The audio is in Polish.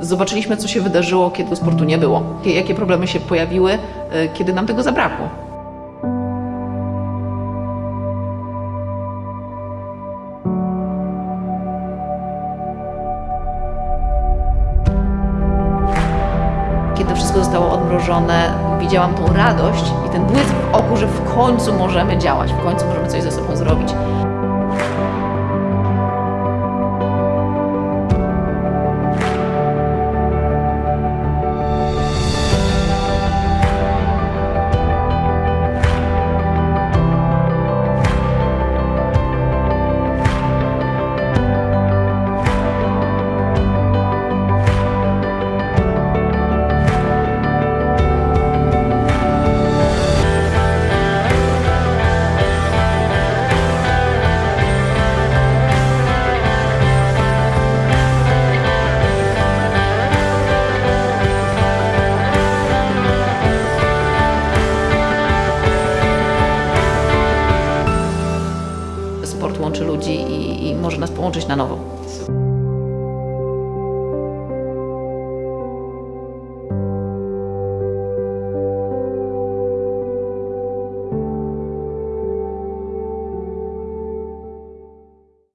Zobaczyliśmy, co się wydarzyło, kiedy sportu nie było. Jakie problemy się pojawiły, y, kiedy nam tego zabrakło. Kiedy wszystko zostało odmrożone, widziałam tą radość i ten błysk w oku, że w końcu możemy działać, w końcu możemy coś ze sobą zrobić. Łączy ludzi i, i może nas połączyć na nowo.